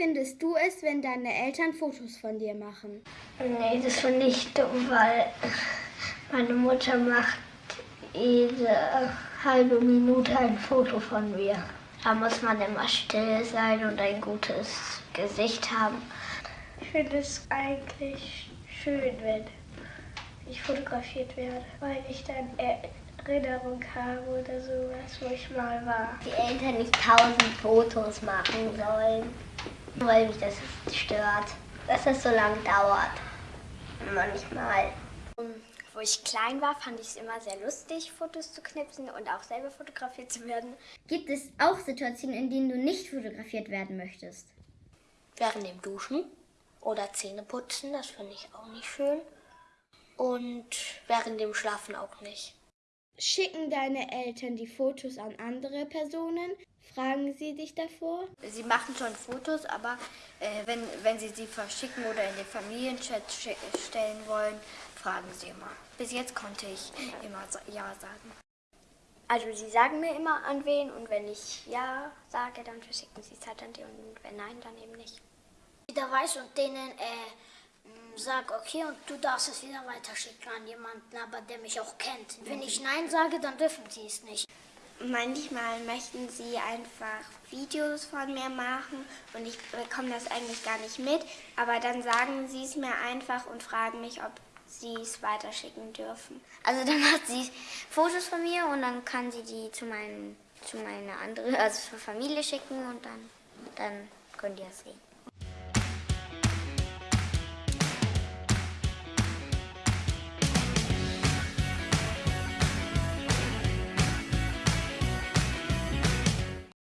findest du es, wenn deine Eltern Fotos von dir machen? Nee, das finde ich dumm, weil meine Mutter macht jede halbe Minute ein Foto von mir. Da muss man immer still sein und ein gutes Gesicht haben. Ich finde es eigentlich schön, wenn ich fotografiert werde, weil ich dann Erinnerung habe oder sowas, wo ich mal war. Die Eltern nicht tausend Fotos machen sollen, weil mich das stört, dass es so lange dauert. Manchmal. Wo ich klein war, fand ich es immer sehr lustig, Fotos zu knipsen und auch selber fotografiert zu werden. Gibt es auch Situationen, in denen du nicht fotografiert werden möchtest? Während dem Duschen oder Zähneputzen, das finde ich auch nicht schön. Und während dem Schlafen auch nicht. Schicken deine Eltern die Fotos an andere Personen? Fragen sie dich davor? Sie machen schon Fotos, aber äh, wenn, wenn sie sie verschicken oder in den Familienchat stellen wollen, fragen sie immer. Bis jetzt konnte ich immer Ja sagen. Also sie sagen mir immer an wen und wenn ich Ja sage, dann verschicken sie es halt an die und wenn nein, dann eben nicht. Wieder weiß und denen äh, sag okay und du darfst es wieder weiterschicken an jemanden, aber der mich auch kennt. Wenn ich Nein sage, dann dürfen sie es nicht. Manchmal möchten sie einfach Videos von mir machen und ich bekomme das eigentlich gar nicht mit, aber dann sagen sie es mir einfach und fragen mich, ob sie es weiterschicken dürfen. Also dann macht sie Fotos von mir und dann kann sie die zu, meinen, zu meiner anderen, also zur Familie schicken und dann, dann können die das sehen.